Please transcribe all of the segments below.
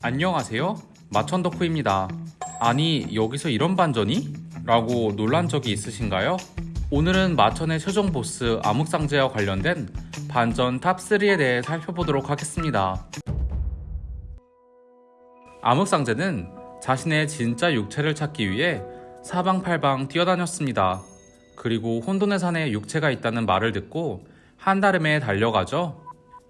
안녕하세요. 마천덕후입니다. 아니, 여기서 이런 반전이? 라고 놀란 적이 있으신가요? 오늘은 마천의 최종 보스 암흑상제와 관련된 반전 top 3에 대해 살펴보도록 하겠습니다. 암흑상제는 자신의 진짜 육체를 찾기 위해 사방팔방 뛰어다녔습니다. 그리고 혼돈의 산에 육체가 있다는 말을 듣고 한달음에 달려가죠.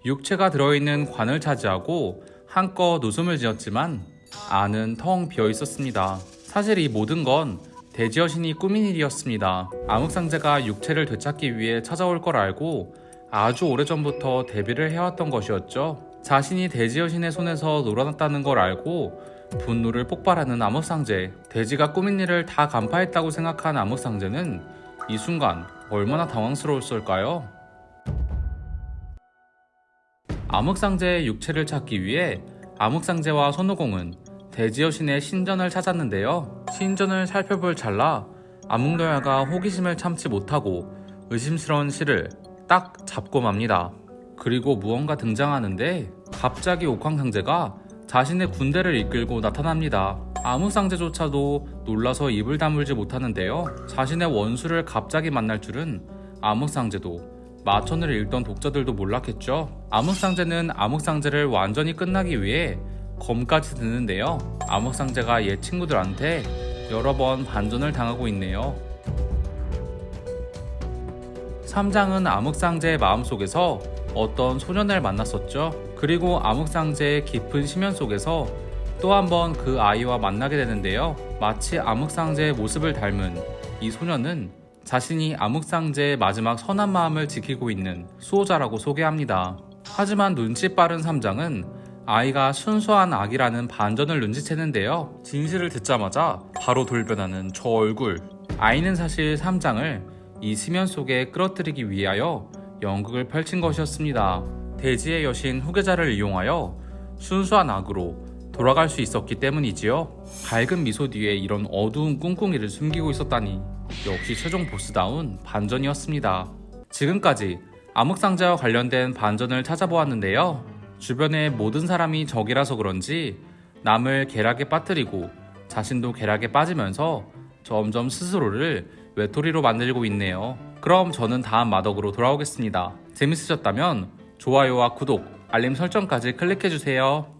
육체가 들어있는 관을 차지하고 한껏 웃음을 지었지만 안은 텅 비어 있었습니다. 사실 이 모든 건 대지 여신이 꾸민 일이었습니다. 암흑상제가 육체를 되찾기 위해 찾아올 걸 알고 아주 오래전부터 대비를 해왔던 것이었죠. 자신이 대지 여신의 손에서 놀아났다는 걸 알고 분노를 폭발하는 암흑상제. 대지가 꾸민 일을 다 간파했다고 생각한 암흑상제는 이 순간 얼마나 당황스러웠을까요? 암흑상제의 육체를 찾기 위해 암흑상제와 손오공은 대지여신의 신전을 찾았는데요. 신전을 살펴볼 찰나 암흑노야가 호기심을 참지 못하고 의심스러운 실을 딱 잡고 맙니다. 그리고 무언가 등장하는데 갑자기 옥황상제가 자신의 군대를 이끌고 나타납니다. 암흑상제조차도 놀라서 입을 다물지 못하는데요. 자신의 원수를 갑자기 만날 줄은 암흑상제도 마천을 읽던 독자들도 몰랐겠죠. 암흑상제는 암흑상제를 완전히 끝나기 위해 검까지 드는데요. 암흑상제가 옛 친구들한테 여러 번 반전을 당하고 있네요. 3장은 암흑상제의 마음속에서 어떤 소년을 만났었죠. 그리고 암흑상제의 깊은 심연 속에서 또 한 번 그 아이와 만나게 되는데요. 마치 암흑상제의 모습을 닮은 이 소년은 자신이 암흑상제의 마지막 선한 마음을 지키고 있는 수호자라고 소개합니다. 하지만 눈치 빠른 3장은 아이가 순수한 악이라는 반전을 눈치채는데요. 진실을 듣자마자 바로 돌변하는 저 얼굴. 아이는 사실 3장을 이 심연 속에 끌어들이기 위하여 연극을 펼친 것이었습니다. 대지의 여신 후계자를 이용하여 순수한 악으로 돌아갈 수 있었기 때문이지요. 밝은 미소 뒤에 이런 어두운 꿍꿍이를 숨기고 있었다니 역시 최종 보스다운 반전이었습니다. 지금까지 암흑상자와 관련된 반전을 찾아보았는데요. 주변의 모든 사람이 적이라서 그런지 남을 계략에 빠뜨리고 자신도 계략에 빠지면서 점점 스스로를 외톨이로 만들고 있네요. 그럼 저는 다음 마덕으로 돌아오겠습니다. 재밌으셨다면 좋아요와 구독, 알림 설정까지 클릭해주세요.